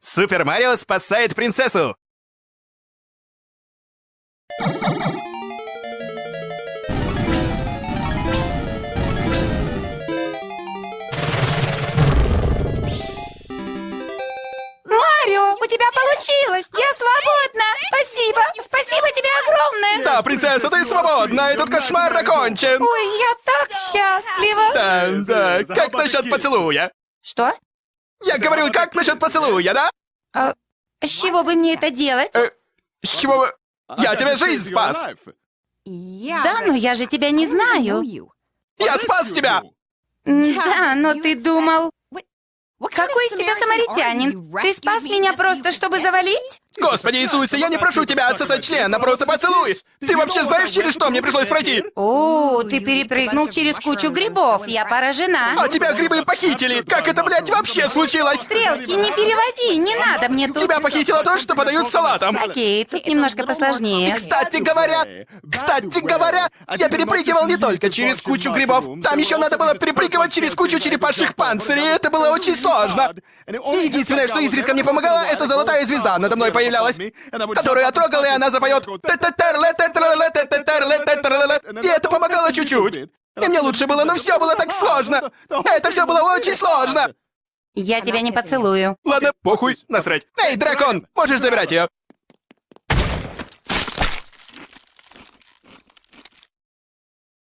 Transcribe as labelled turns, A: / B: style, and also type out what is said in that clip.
A: Супер Марио спасает принцессу!
B: Марио, у тебя получилось! Я свободна! Спасибо! Спасибо тебе огромное!
A: Да, принцесса, ты свободна! Этот кошмар окончен!
B: Ой, я так счастлива!
A: Да, да. Как насчет поцелуя?
B: Что?
A: Я говорю, как насчет поцелуя, да?
B: А с чего бы мне это делать?
A: Э, с чего вы... Я тебе жизнь спас!
B: Да, но я же тебя не знаю.
A: Я спас тебя!
B: Да, но ты думал... Какой из тебя самаритянин? Ты спас меня просто, чтобы завалить?
A: Господи Иисусе, я не прошу тебя отсосать член, а просто поцелуй! Ты вообще знаешь, через что мне пришлось пройти?
B: О, ты перепрыгнул через кучу грибов. Я поражена.
A: А тебя грибы похитили! Как это, блядь, вообще случилось?
B: Стрелки, не переводи, не надо мне тут.
A: Тебя похитило то, что подают салатом.
B: Окей, тут немножко посложнее.
A: Кстати говоря, кстати говоря, я перепрыгивал не только через кучу грибов. Там еще надо было перепрыгивать через кучу черепашьих панцирей, и это было очень сложно. И единственное, что изредка мне помогало, это золотая звезда надо мной появлялась, которую я трогал, и она запоет. И это помогало чуть-чуть. И мне лучше было, но все было так сложно. Это все было очень сложно.
B: Я тебя не поцелую.
A: Ладно, похуй, насрать. Эй, дракон, можешь забирать ее.